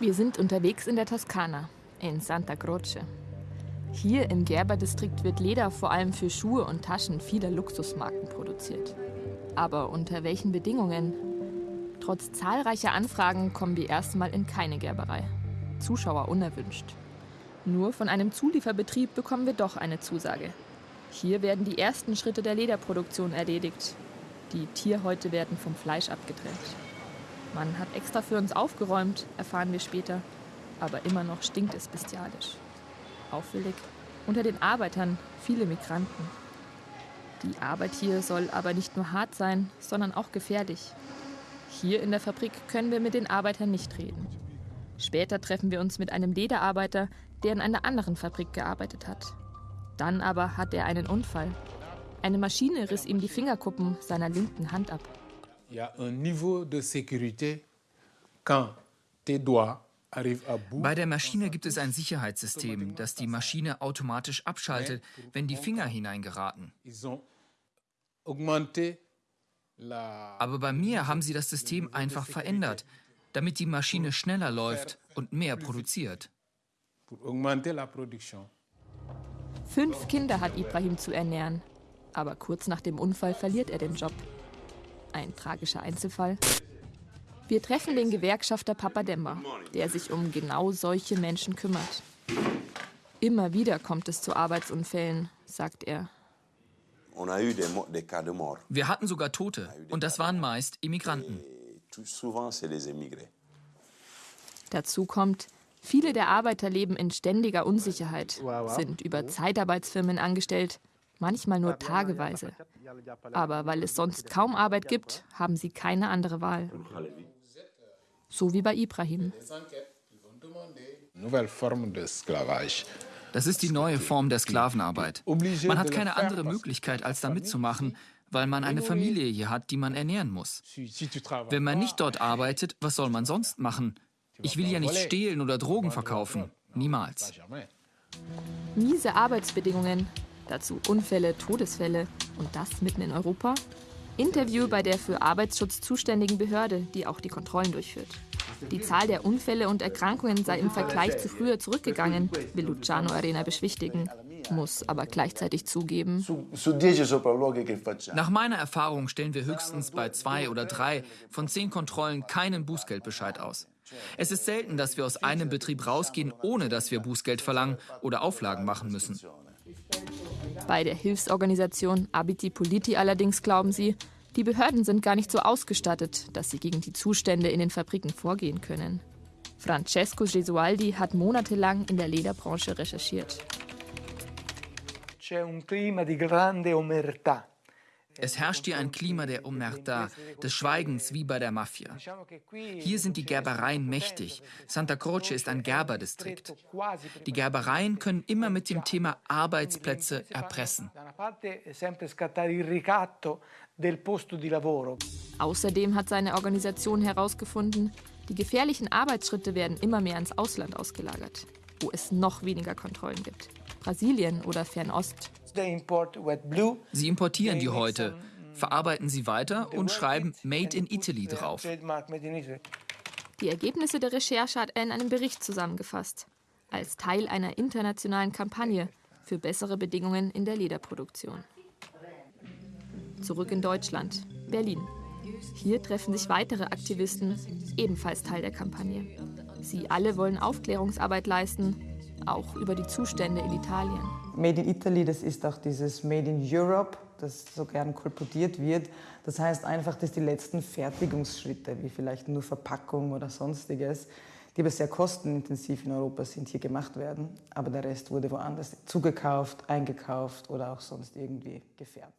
Wir sind unterwegs in der Toskana, in Santa Croce. Hier im Gerberdistrikt wird Leder vor allem für Schuhe und Taschen vieler Luxusmarken produziert. Aber unter welchen Bedingungen? Trotz zahlreicher Anfragen kommen wir erstmal in keine Gerberei. Zuschauer unerwünscht. Nur von einem Zulieferbetrieb bekommen wir doch eine Zusage. Hier werden die ersten Schritte der Lederproduktion erledigt. Die Tierhäute werden vom Fleisch abgetrennt. Man hat extra für uns aufgeräumt, erfahren wir später. Aber immer noch stinkt es bestialisch. Auffällig, unter den Arbeitern viele Migranten. Die Arbeit hier soll aber nicht nur hart sein, sondern auch gefährlich. Hier in der Fabrik können wir mit den Arbeitern nicht reden. Später treffen wir uns mit einem Lederarbeiter, der in einer anderen Fabrik gearbeitet hat. Dann aber hat er einen Unfall. Eine Maschine riss ihm die Fingerkuppen seiner linken Hand ab. Il y a un niveau de sécurité quand tes doigts bei der Maschine gibt es ein Sicherheitssystem, das die Maschine automatisch abschaltet, wenn die Finger hineingeraten. Aber bei mir haben sie das System einfach verändert, damit die Maschine schneller läuft und mehr produziert. Fünf Kinder hat Ibrahim zu ernähren. Aber kurz nach dem Unfall verliert er den Job. Ein tragischer Einzelfall. Wir treffen den Gewerkschafter Papa Demba, der sich um genau solche Menschen kümmert. Immer wieder kommt es zu Arbeitsunfällen, sagt er. Wir hatten sogar Tote und das waren meist Immigranten. Dazu kommt, viele der Arbeiter leben in ständiger Unsicherheit, sind über Zeitarbeitsfirmen angestellt, manchmal nur tageweise. Aber weil es sonst kaum Arbeit gibt, haben sie keine andere Wahl so wie bei Ibrahim. Das ist die neue Form der Sklavenarbeit. Man hat keine andere Möglichkeit, als da mitzumachen, weil man eine Familie hier hat, die man ernähren muss. Wenn man nicht dort arbeitet, was soll man sonst machen? Ich will ja nicht stehlen oder Drogen verkaufen. Niemals. Miese Arbeitsbedingungen, dazu Unfälle, Todesfälle und das mitten in Europa? Interview bei der für Arbeitsschutz zuständigen Behörde, die auch die Kontrollen durchführt. Die Zahl der Unfälle und Erkrankungen sei im Vergleich zu früher zurückgegangen, will Luciano Arena beschwichtigen, muss aber gleichzeitig zugeben. Nach meiner Erfahrung stellen wir höchstens bei zwei oder drei von zehn Kontrollen keinen Bußgeldbescheid aus. Es ist selten, dass wir aus einem Betrieb rausgehen, ohne dass wir Bußgeld verlangen oder Auflagen machen müssen. Bei der Hilfsorganisation Abiti Politi allerdings glauben sie, die Behörden sind gar nicht so ausgestattet, dass sie gegen die Zustände in den Fabriken vorgehen können. Francesco Gesualdi hat monatelang in der Lederbranche recherchiert. Es herrscht hier ein Klima der Omerta, des Schweigens wie bei der Mafia. Hier sind die Gerbereien mächtig. Santa Croce ist ein Gerberdistrikt. Die Gerbereien können immer mit dem Thema Arbeitsplätze erpressen. Außerdem hat seine Organisation herausgefunden, die gefährlichen Arbeitsschritte werden immer mehr ins Ausland ausgelagert, wo es noch weniger Kontrollen gibt. Brasilien oder Fernost. Sie importieren die Häute, verarbeiten sie weiter und schreiben Made in Italy drauf. Die Ergebnisse der Recherche hat er in einem Bericht zusammengefasst, als Teil einer internationalen Kampagne für bessere Bedingungen in der Lederproduktion. Zurück in Deutschland, Berlin. Hier treffen sich weitere Aktivisten, ebenfalls Teil der Kampagne. Sie alle wollen Aufklärungsarbeit leisten, auch über die Zustände in Italien. Made in Italy, das ist auch dieses Made in Europe, das so gern kolportiert wird. Das heißt einfach, dass die letzten Fertigungsschritte, wie vielleicht nur Verpackung oder sonstiges, die aber sehr kostenintensiv in Europa sind, hier gemacht werden. Aber der Rest wurde woanders zugekauft, eingekauft oder auch sonst irgendwie gefärbt.